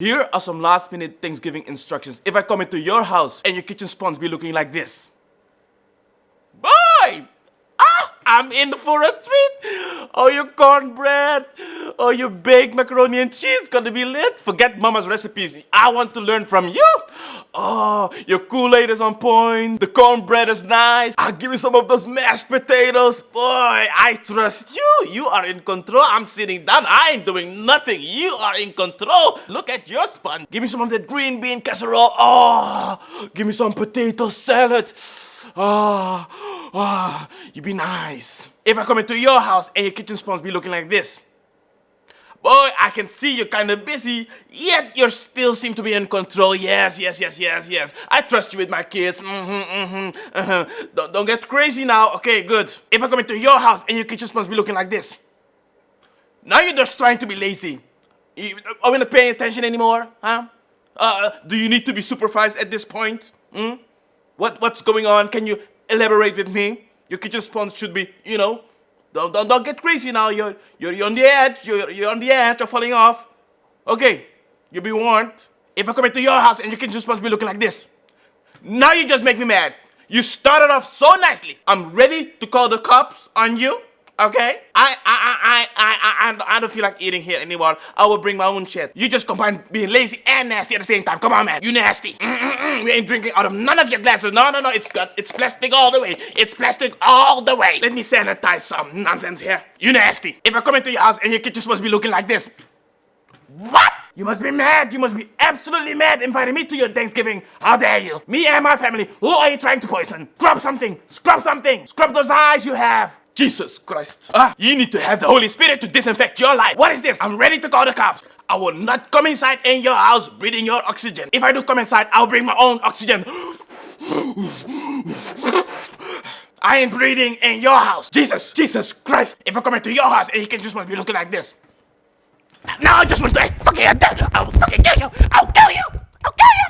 Here are some last minute Thanksgiving instructions. If I come into your house and your kitchen spawns be looking like this. Boy! Ah! I'm in for a treat! Oh, your cornbread! Oh, your baked macaroni and cheese gonna be lit! Forget mama's recipes. I want to learn from you! Oh, your Kool-Aid is on point. The cornbread is nice. I'll give you some of those mashed potatoes. Boy, I trust you. You are in control. I'm sitting down. I ain't doing nothing. You are in control. Look at your spun. Give me some of that green bean casserole. Oh, give me some potato salad. Ah, oh, ah, oh, you be nice. If I come into your house and your kitchen spawns be looking like this, Boy, I can see you're kind of busy, yet you still seem to be in control. Yes, yes, yes, yes, yes. I trust you with my kids. Mm-hmm, mm-hmm, uh-huh. Don't, don't get crazy now. Okay, good. If I come into your house and your kitchen to be looking like this, now you're just trying to be lazy. You, are we not paying attention anymore? Huh? Uh, do you need to be supervised at this point? Hmm? What, what's going on? Can you elaborate with me? Your kitchen sponge should be, you know, don't, don't, don't get crazy now. You're, you're, you're on the edge. You're, you're on the edge of falling off. Okay, you'll be warned. If I come into your house and your kitchen supposed to be looking like this, now you just make me mad. You started off so nicely. I'm ready to call the cops on you. Okay? I I I I I don't feel like eating here anymore. I will bring my own shit. You just combine being lazy and nasty at the same time. Come on, man. You nasty. Mm -mm -mm. We ain't drinking out of none of your glasses. No, no, no. It's got it's plastic all the way. It's plastic all the way. Let me sanitize some nonsense here. You nasty. If I come into your house and your kitchen's supposed to be looking like this. What? You must be mad. You must be absolutely mad inviting me to your Thanksgiving. How dare you? Me and my family. Who are you trying to poison? Scrub something. Scrub something. Scrub those eyes you have. Jesus Christ. Ah, you need to have the Holy Spirit to disinfect your life. What is this? I'm ready to call the cops. I will not come inside in your house breathing your oxygen. If I do come inside, I'll bring my own oxygen. I ain't breathing in your house. Jesus, Jesus Christ. If I come into your house and you can just want to be looking like this. Now I just want to fucking. I'll fucking kill you. I'll kill you. I'll kill you.